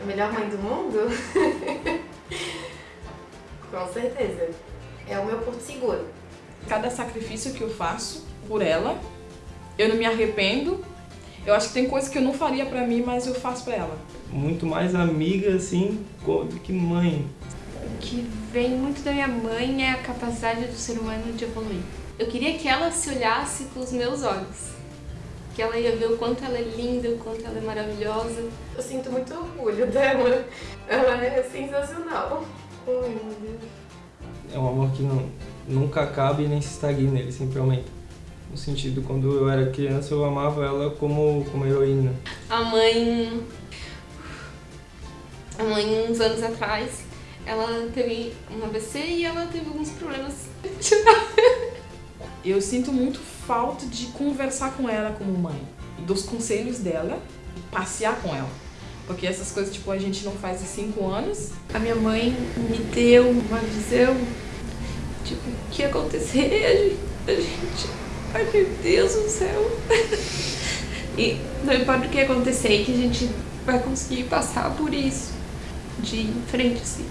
A melhor mãe do mundo? Com certeza. É o meu porto seguro. Cada sacrifício que eu faço por ela, eu não me arrependo. Eu acho que tem coisas que eu não faria pra mim, mas eu faço pra ela. Muito mais amiga, assim, do que mãe. O que vem muito da minha mãe é a capacidade do ser humano de evoluir. Eu queria que ela se olhasse com os meus olhos. Que ela ia ver o quanto ela é linda, o quanto ela é maravilhosa. Eu sinto muito orgulho dela. Ela é sensacional. Ai, meu Deus. É um amor que não, nunca acaba e nem se estagna, ele sempre aumenta. No sentido, quando eu era criança, eu amava ela como, como heroína. A mãe... A mãe, uns anos atrás, ela teve um AVC e ela teve alguns problemas. Eu sinto muito falta de conversar com ela como mãe. Dos conselhos dela, passear com ela. Porque essas coisas, tipo, a gente não faz há cinco anos. A minha mãe me deu uma visão, tipo, o que ia acontecer, a gente, a gente... Ai, meu Deus do céu. E não importa o que acontecer, que a gente vai conseguir passar por isso. De frente, assim.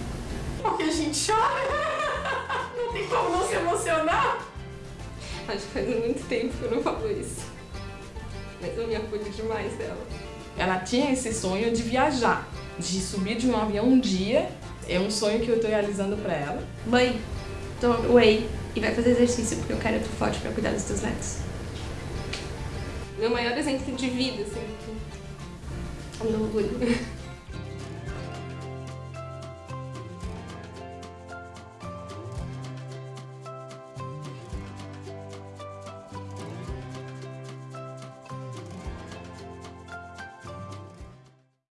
Porque a gente chora. Não tem como não se emocionar. Acho que faz muito tempo que eu não falo isso. Mas eu me acolho demais dela. Ela tinha esse sonho de viajar, de subir de um avião um dia. É um sonho que eu tô realizando pra ela. Mãe, toma whey e vai fazer exercício porque eu quero tu forte pra cuidar dos teus netos. Meu maior exemplo de vida, assim. Meu orgulho.